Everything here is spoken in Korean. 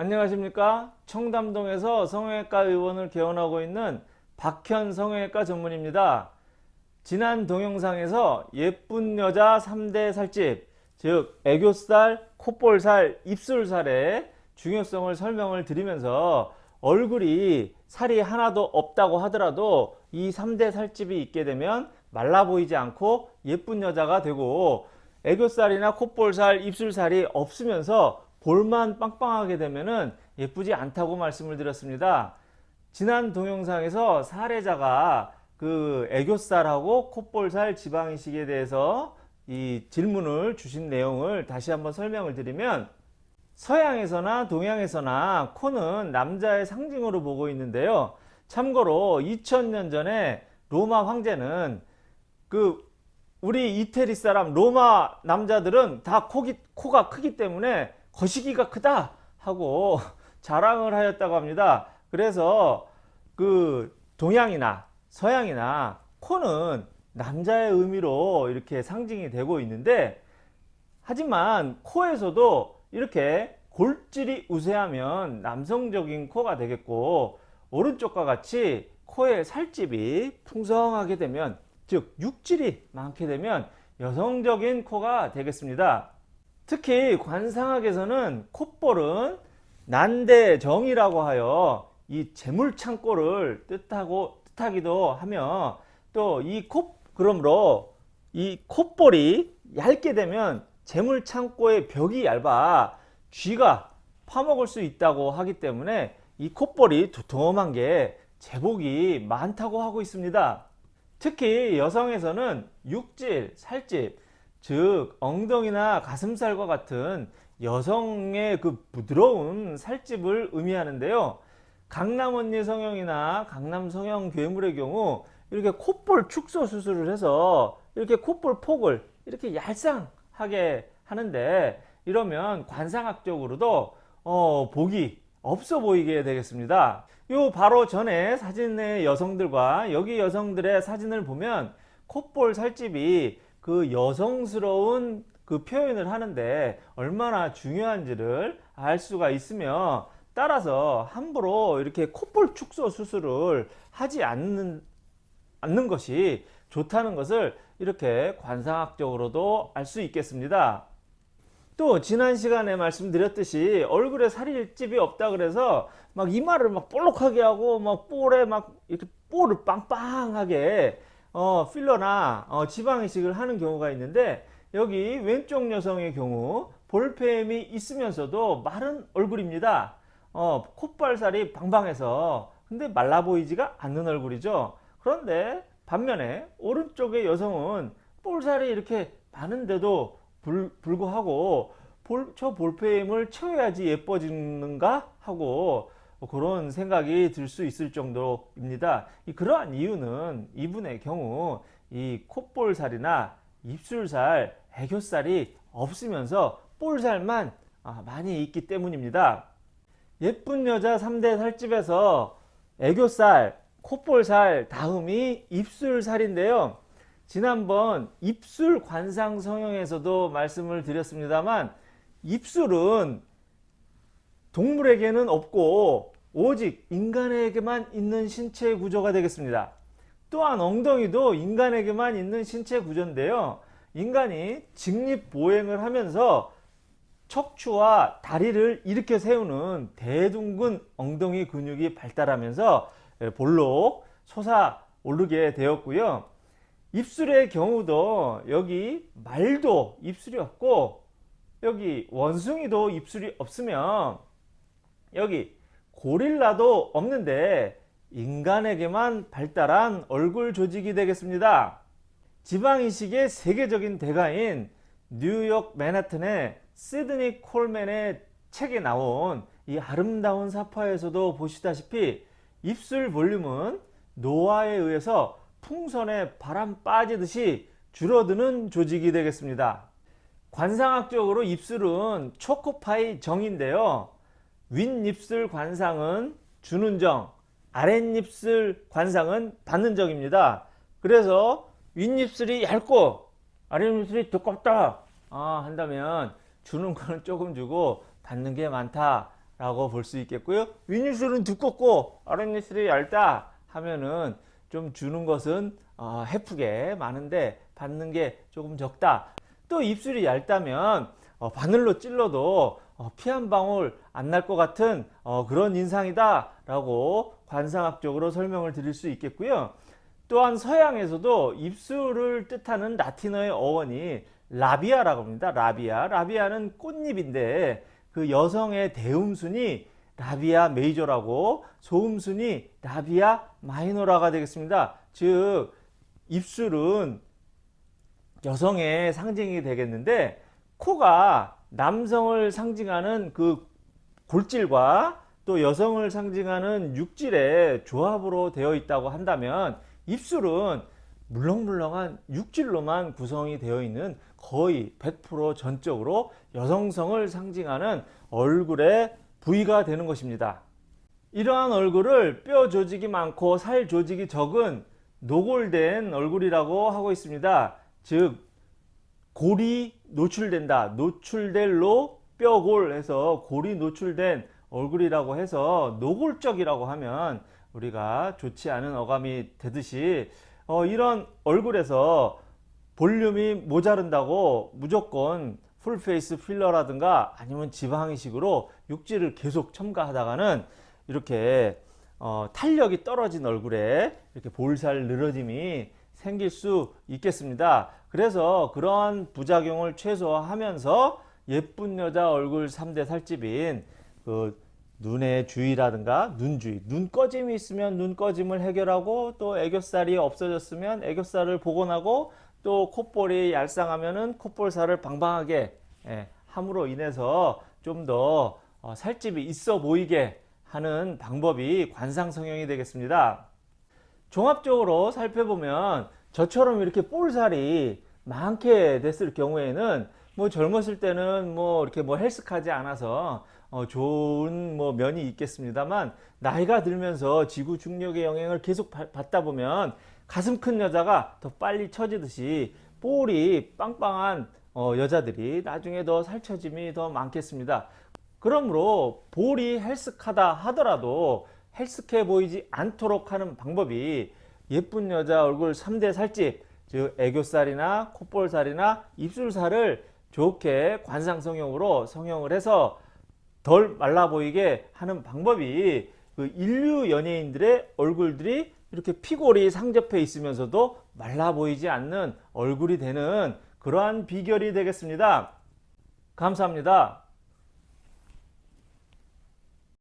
안녕하십니까? 청담동에서 성형외과 의원을 개원하고 있는 박현 성형외과 전문입니다. 지난 동영상에서 예쁜 여자 3대 살집 즉 애교살, 콧볼살, 입술살의 중요성을 설명을 드리면서 얼굴이 살이 하나도 없다고 하더라도 이 3대 살집이 있게 되면 말라 보이지 않고 예쁜 여자가 되고 애교살이나 콧볼살, 입술살이 없으면서 볼만 빵빵하게 되면은 예쁘지 않다고 말씀을 드렸습니다. 지난 동영상에서 사례자가 그 애교살하고 콧볼살 지방이식에 대해서 이 질문을 주신 내용을 다시 한번 설명을 드리면 서양에서나 동양에서나 코는 남자의 상징으로 보고 있는데요. 참고로 2000년 전에 로마 황제는 그 우리 이태리 사람 로마 남자들은 다 코기, 코가 크기 때문에 거시기가 크다 하고 자랑을 하였다고 합니다. 그래서 그 동양이나 서양이나 코는 남자의 의미로 이렇게 상징이 되고 있는데 하지만 코에서도 이렇게 골질이 우세하면 남성적인 코가 되겠고 오른쪽과 같이 코의 살집이 풍성하게 되면 즉 육질이 많게 되면 여성적인 코가 되겠습니다. 특히 관상학에서는 콧볼은 난대정이라고 하여 이 재물창고를 뜻하고 뜻하기도 하며 또 이 콧 그러므로 이 콧볼이 얇게 되면 재물창고의 벽이 얇아 쥐가 파먹을 수 있다고 하기 때문에 이 콧볼이 두툼한 게 제복이 많다고 하고 있습니다. 특히 여성에서는 육질, 살집, 즉 엉덩이나 가슴살과 같은 여성의 그 부드러운 살집을 의미하는데요. 강남 언니 성형이나 강남 성형 괴물의 경우 이렇게 콧볼 축소 수술을 해서 이렇게 콧볼 폭을 이렇게 얄쌍하게 하는데 이러면 관상학적으로도 어, 복이 없어 보이게 되겠습니다. 요 바로 전에 사진의 여성들과 여기 여성들의 사진을 보면 콧볼 살집이 그 여성스러운 그 표현을 하는데 얼마나 중요한지를 알 수가 있으며 따라서 함부로 이렇게 콧볼 축소 수술을 하지 않는, 않는 것이 좋다는 것을 이렇게 관상학적으로도 알 수 있겠습니다. 또 지난 시간에 말씀드렸듯이 얼굴에 살일집이 없다 그래서 막 이마를 막 볼록하게 하고 막 볼에 막 이렇게 볼을 빵빵하게 어, 필러나 어, 지방 이식을 하는 경우가 있는데 여기 왼쪽 여성의 경우 볼펜이 있으면서도 마른 얼굴입니다. 어, 콧발살이 방방해서 근데 말라 보이지가 않는 얼굴이죠. 그런데 반면에 오른쪽의 여성은 볼살이 이렇게 많은데도 불, 불구하고 볼, 저 볼펜을 채워야지 예뻐지는가 하고 그런 생각이 들 수 있을 정도입니다. 그러한 이유는 이분의 경우 이 콧볼살이나 입술살, 애교살이 없으면서 볼살만 아, 많이 있기 때문입니다. 예쁜 여자 3대 살집에서 애교살, 콧볼살 다음이 입술살인데요. 지난번 입술 관상 성형에서도 말씀을 드렸습니다만 입술은 동물에게는 없고 오직 인간에게만 있는 신체 구조가 되겠습니다. 또한 엉덩이도 인간에게만 있는 신체 구조인데요. 인간이 직립보행을 하면서 척추와 다리를 일으켜 세우는 대둔근 엉덩이 근육이 발달하면서 볼록 솟아 오르게 되었고요. 입술의 경우도 여기 말도 입술이 없고 여기 원숭이도 입술이 없으면 여기 고릴라도 없는데 인간에게만 발달한 얼굴 조직이 되겠습니다. 지방이식의 세계적인 대가인 뉴욕 맨하튼의 시드니 콜맨의 책에 나온 이 아름다운 사파에서도 보시다시피 입술 볼륨은 노화에 의해서 풍선에 바람 빠지듯이 줄어드는 조직이 되겠습니다. 관상학적으로 입술은 초코파이 정인데요. 윗입술 관상은 주는 정, 아랫입술 관상은 받는 정입니다. 그래서 윗입술이 얇고 아랫입술이 두껍다 아, 한다면 주는 거는 조금 주고 받는 게 많다 라고 볼 수 있겠고요. 윗입술은 두껍고 아랫입술이 얇다 하면은 좀 주는 것은 어, 해프게 많은데 받는 게 조금 적다. 또 입술이 얇다면 어, 바늘로 찔러도 어, 피 한 방울 안 날 것 같은 어, 그런 인상이다 라고 관상학적으로 설명을 드릴 수 있겠고요. 또한 서양에서도 입술을 뜻하는 라틴어의 어원이 라비아라고 합니다. 라비아. 라비아는 꽃잎인데 그 여성의 대음순이 라비아 메이저라고 소음순이 라비아 마이너라가 되겠습니다. 즉 입술은 여성의 상징이 되겠는데 코가 남성을 상징하는 그 골질과 또 여성을 상징하는 육질의 조합으로 되어 있다고 한다면 입술은 물렁물렁한 육질로만 구성이 되어 있는 거의 100% 전적으로 여성성을 상징하는 얼굴의 부위가 되는 것입니다. 이러한 얼굴을 뼈 조직이 많고 살 조직이 적은 노골된 얼굴이라고 하고 있습니다. 즉 골이 노출된다. 노출될로 뼈골 해서 골이 노출된 얼굴이라고 해서 노골적이라고 하면 우리가 좋지 않은 어감이 되듯이 어, 이런 얼굴에서 볼륨이 모자른다고 무조건 풀페이스 필러라든가 아니면 지방 이식으로 육질을 계속 첨가하다가는 이렇게 어, 탄력이 떨어진 얼굴에 이렇게 볼살 늘어짐이 생길 수 있겠습니다. 그래서 그러한 부작용을 최소화하면서 예쁜 여자 얼굴 3대 살집인 그 눈의 주의라든가 눈 주의, 눈 꺼짐이 있으면 눈 꺼짐을 해결하고 또 애교살이 없어졌으면 애교살을 복원하고 또 콧볼이 얄쌍하면은 콧볼살을 방방하게 예, 함으로 인해서 좀더 어, 살집이 있어 보이게 하는 방법이 관상 성형이 되겠습니다. 종합적으로 살펴보면 저처럼 이렇게 볼살이 많게 됐을 경우에는 뭐 젊었을 때는 뭐 이렇게 뭐 헬스하지 않아서 어 좋은 뭐 면이 있겠습니다만 나이가 들면서 지구 중력의 영향을 계속 받다 보면 가슴 큰 여자가 더 빨리 처지듯이 볼이 빵빵한 어 여자들이 나중에 더 살처짐이 더 많겠습니다. 그러므로 볼이 헬스하다 하더라도 헬스해 보이지 않도록 하는 방법이 예쁜 여자 얼굴 3대 살집 즉 애교살이나 콧볼살이나 입술살을 좋게 관상 성형으로 성형을 해서 덜 말라 보이게 하는 방법이 그 인류 연예인들의 얼굴들이 이렇게 피골이 상접해 있으면서도 말라 보이지 않는 얼굴이 되는 그러한 비결이 되겠습니다. 감사합니다.